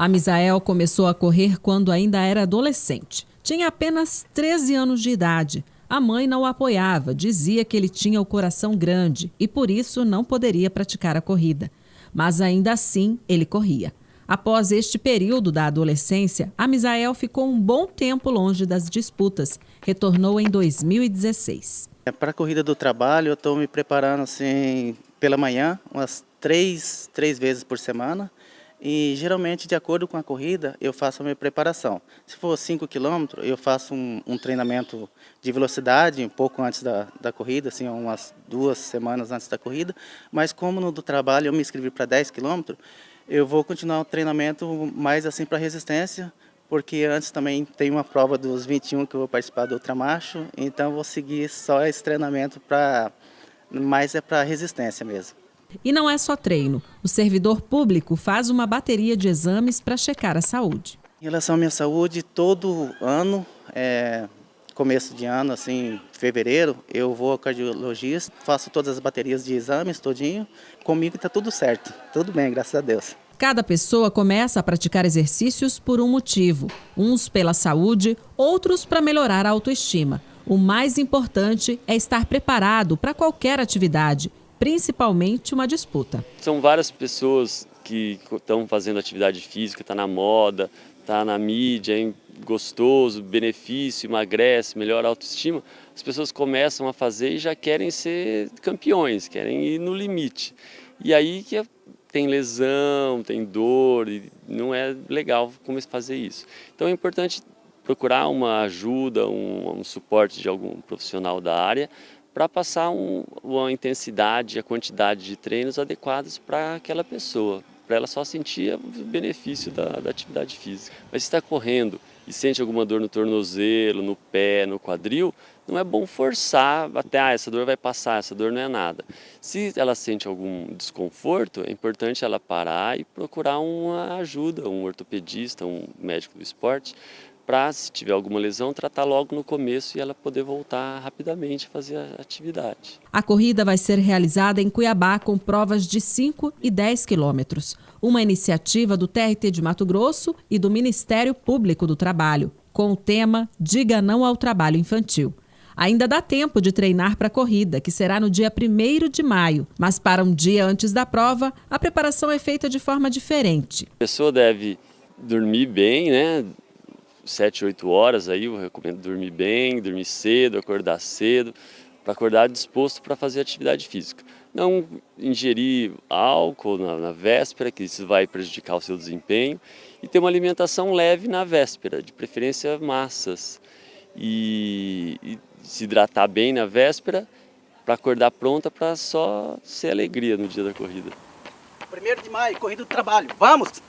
A Misael começou a correr quando ainda era adolescente. Tinha apenas 13 anos de idade. A mãe não o apoiava, dizia que ele tinha o coração grande e por isso não poderia praticar a corrida. Mas ainda assim, ele corria. Após este período da adolescência, a Misael ficou um bom tempo longe das disputas. Retornou em 2016. É, Para a corrida do trabalho, eu estou me preparando assim pela manhã, umas três, três vezes por semana. E geralmente, de acordo com a corrida, eu faço a minha preparação. Se for 5 quilômetros, eu faço um, um, treinamento de velocidade um pouco antes da, da corrida, assim, umas duas semanas antes da corrida. Mas como no do trabalho eu me inscrevi para 10 quilômetros, eu vou continuar o treinamento mais assim para resistência, porque antes também tem uma prova dos 21 que eu vou participar do ultramacho, então vou seguir só esse treinamento para mais é para resistência mesmo. E não é só treino. O servidor público faz uma bateria de exames para checar a saúde. Em relação à minha saúde, todo ano, é, começo de ano, assim, fevereiro, eu vou ao cardiologista, faço todas as baterias de exames todinho. Comigo está tudo certo, tudo bem, graças a Deus. Cada pessoa começa a praticar exercícios por um motivo. Uns pela saúde, outros para melhorar a autoestima. O mais importante é estar preparado para qualquer atividade principalmente uma disputa. São várias pessoas que estão fazendo atividade física, está na moda, está na mídia, é gostoso, benefício, emagrece, melhora a autoestima. As pessoas começam a fazer e já querem ser campeões, querem ir no limite. E aí que tem lesão, tem dor, e não é legal começar a fazer isso. Então é importante procurar uma ajuda, um, um suporte de algum profissional da área para passar um, uma intensidade, a quantidade de treinos adequados para aquela pessoa, para ela só sentir o benefício da, da atividade física. Mas se está correndo e sente alguma dor no tornozelo, no pé, no quadril, não é bom forçar até, ah, essa dor vai passar, essa dor não é nada. Se ela sente algum desconforto, é importante ela parar e procurar uma ajuda, um ortopedista, um médico do esporte, para, se tiver alguma lesão, tratar logo no começo e ela poder voltar rapidamente a fazer a atividade. A corrida vai ser realizada em Cuiabá com provas de 5 e 10 quilômetros. Uma iniciativa do TRT de Mato Grosso e do Ministério Público do Trabalho, com o tema Diga Não ao Trabalho Infantil. Ainda dá tempo de treinar para a corrida, que será no dia 1 de maio, mas para um dia antes da prova, a preparação é feita de forma diferente. A pessoa deve dormir bem, né? 7, 8 horas aí, eu recomendo dormir bem, dormir cedo, acordar cedo, para acordar disposto para fazer atividade física. Não ingerir álcool na, na, véspera, que isso vai prejudicar o seu desempenho, e ter uma alimentação leve na véspera, de preferência massas, e, e se hidratar bem na véspera, para acordar pronta para só ser alegria no dia da corrida. 1 de maio, corrida do trabalho, vamos!